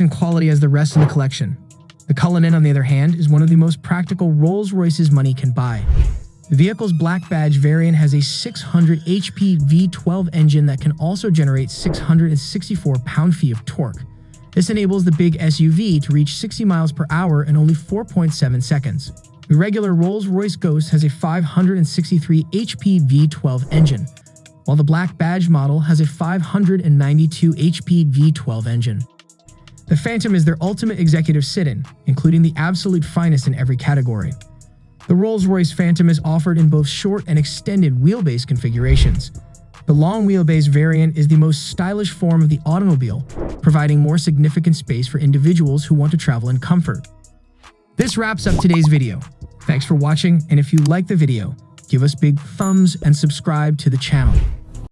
and quality as the rest of the collection. The Cullinan, on the other hand, is one of the most practical Rolls-Royces money can buy. The vehicle's black badge variant has a 600 HP V12 engine that can also generate 664 pound-feet of torque. This enables the big SUV to reach 60 miles per hour in only 4.7 seconds. The regular Rolls-Royce Ghost has a 563 HP V12 engine, while the black badge model has a 592 HP V12 engine. The Phantom is their ultimate executive sit-in, including the absolute finest in every category. The Rolls-Royce Phantom is offered in both short and extended wheelbase configurations. The long wheelbase variant is the most stylish form of the automobile, providing more significant space for individuals who want to travel in comfort. This wraps up today's video. Thanks for watching, and if you like the video, give us big thumbs and subscribe to the channel.